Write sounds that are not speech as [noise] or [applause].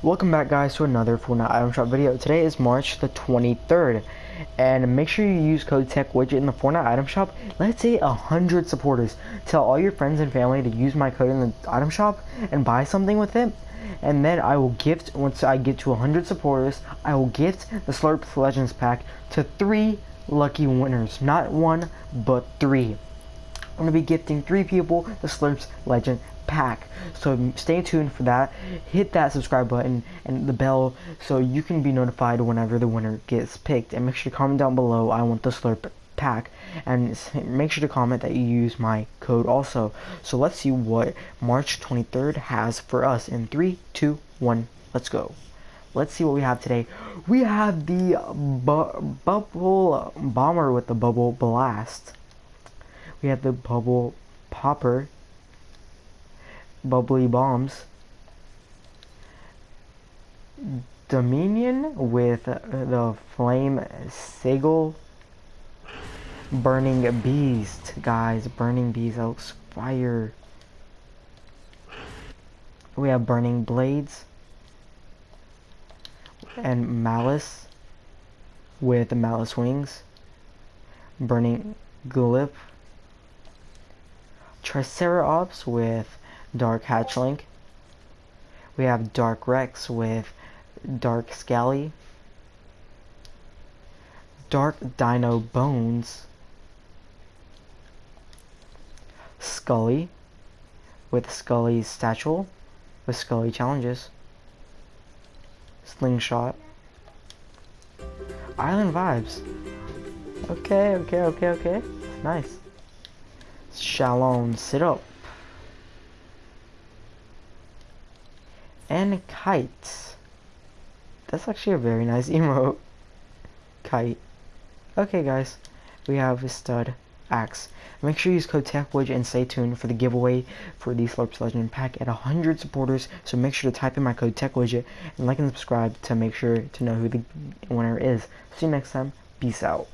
Welcome back guys to another Fortnite item shop video. Today is March the 23rd and make sure you use code TechWidget in the Fortnite item shop. Let's say a hundred supporters. Tell all your friends and family to use my code in the item shop and buy something with it. And then I will gift, once I get to 100 supporters, I will gift the Slurp Legends pack to three lucky winners. Not one, but three. I'm going to be gifting three people the Slurps Legend pack. So stay tuned for that. Hit that subscribe button and the bell so you can be notified whenever the winner gets picked. And make sure to comment down below, I want the slurp pack. And make sure to comment that you use my code also. So let's see what March 23rd has for us in 3, 2, 1, let's go. Let's see what we have today. We have the bu bubble bomber with the bubble blast. We have the bubble popper bubbly bombs. Dominion with uh, the flame Sigil. Burning beast guys burning beast that looks fire. We have burning blades. And malice with malice wings. Burning glyph triceratops with Dark Hatchling. We have Dark Rex with Dark Scally. Dark Dino Bones. Scully with Scully's statue with Scully challenges. Slingshot. Island vibes. Okay, okay, okay, okay. Nice. Shaolin sit up. and kites. That's actually a very nice [laughs] emote. Kite. Okay guys, we have a stud axe. Make sure you use code TechWidget and stay tuned for the giveaway for the Slurps Legend pack at 100 supporters. So make sure to type in my code TechWidget and like and subscribe to make sure to know who the winner is. See you next time. Peace out.